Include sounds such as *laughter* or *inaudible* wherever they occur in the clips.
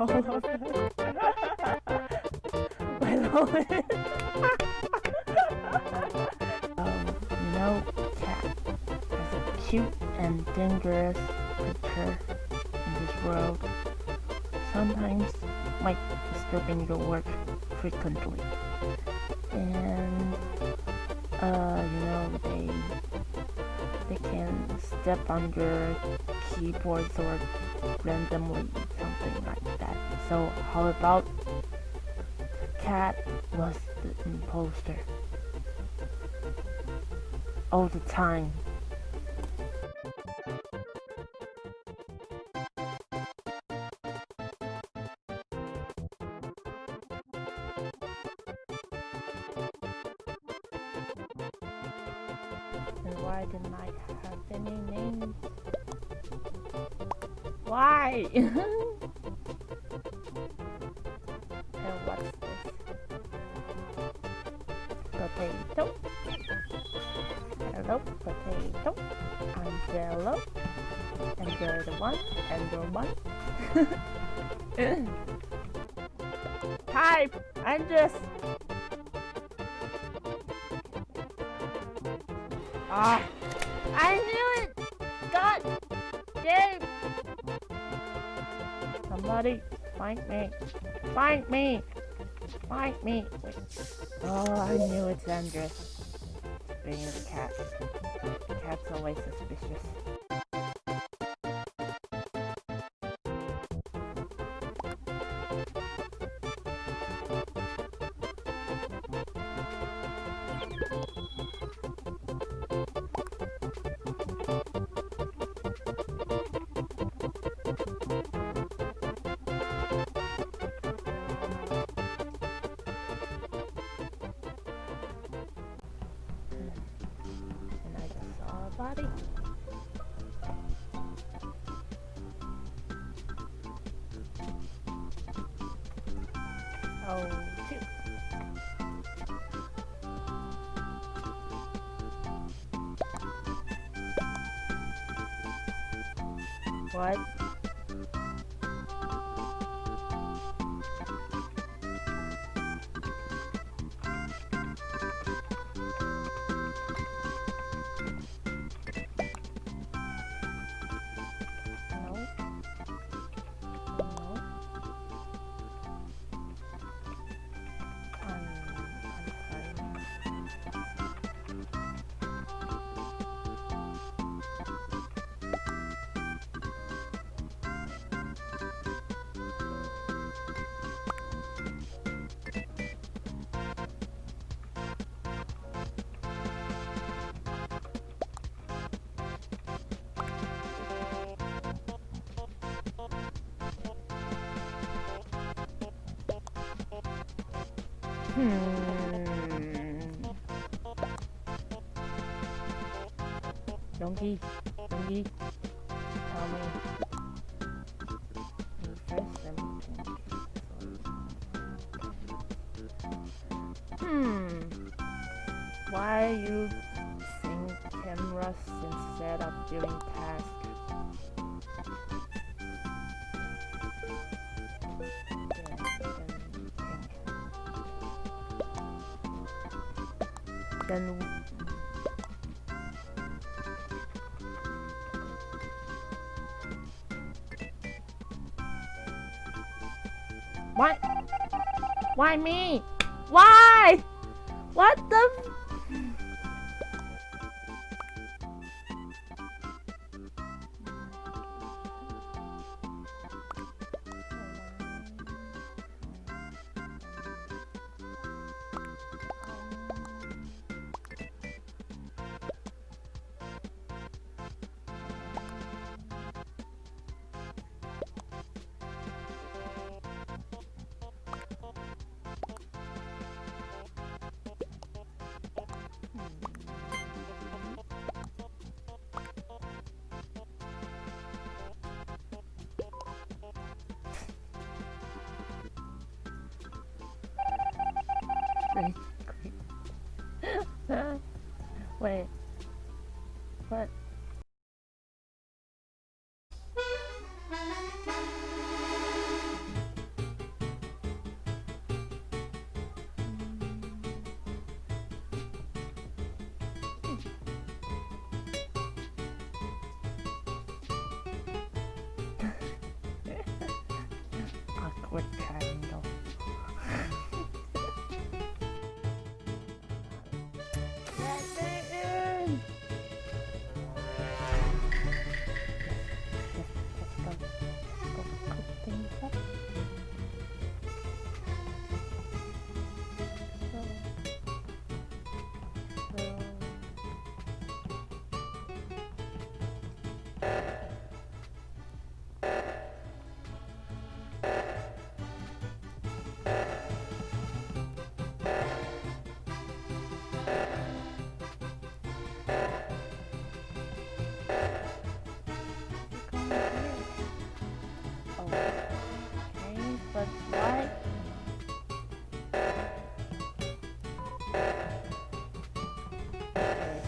all. My know, cat is a cute and dangerous creature in this world. Sometimes might disturbing your work frequently. And uh, you know, they they can step on your keyboards or randomly. So how about the cat was the imposter all the time. And why didn't I have any names? Why? *laughs* *laughs* Type! I'm just... Ah! I knew it! God! Damn! Somebody find me! Find me! Find me! Wait. Oh, I knew it's Andres. Being the cat. Cat's always suspicious. Body. Oh, two. What? Hmm. Donkey, donkey, tell me. Hmm. Why you sync cameras instead of doing tasks? Then Why? Why me? Why? What the? Great. Wait. *laughs* okay, but why? Okay.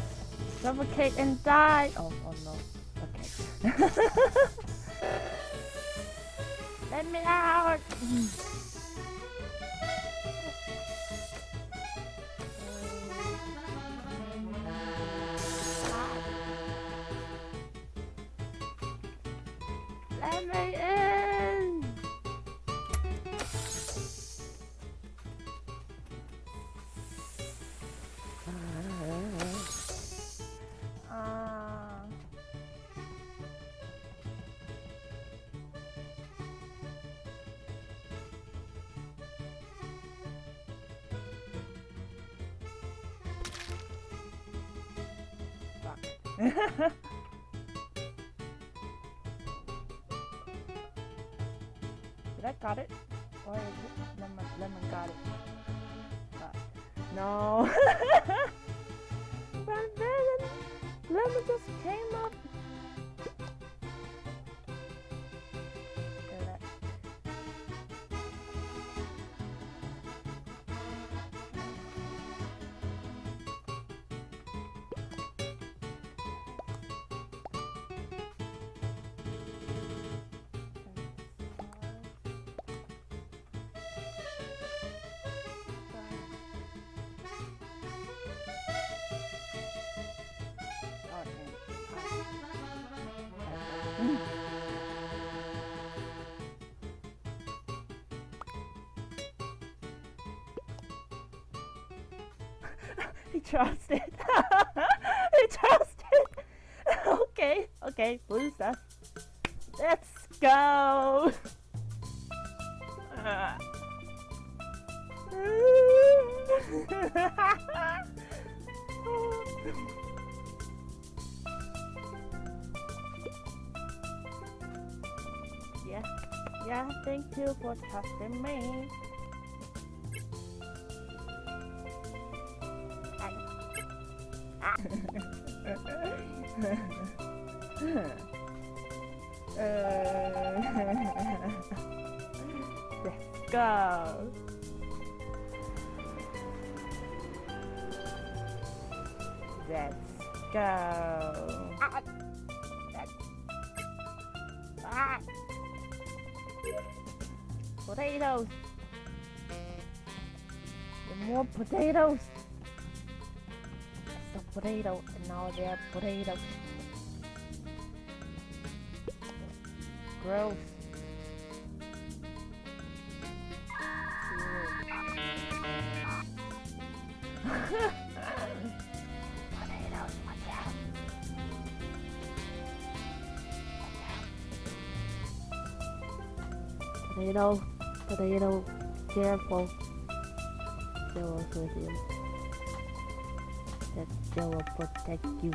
Suffocate and die! Oh, oh no. Okay. *laughs* Let me out! *laughs* Did I got it? Or it lemon? Lemon got it. Fuck. No. *laughs* but then lemon just came up. Trusted. *laughs* trusted. *laughs* okay, okay, blue stuff. Let's go. *laughs* yeah, yeah, thank you for trusting me. Let's go. Let's go. Ah. Potatoes. More potatoes. Potato, and now they're potatoes. Gross. *laughs* Potato, potato, careful. They will with you. They will protect you.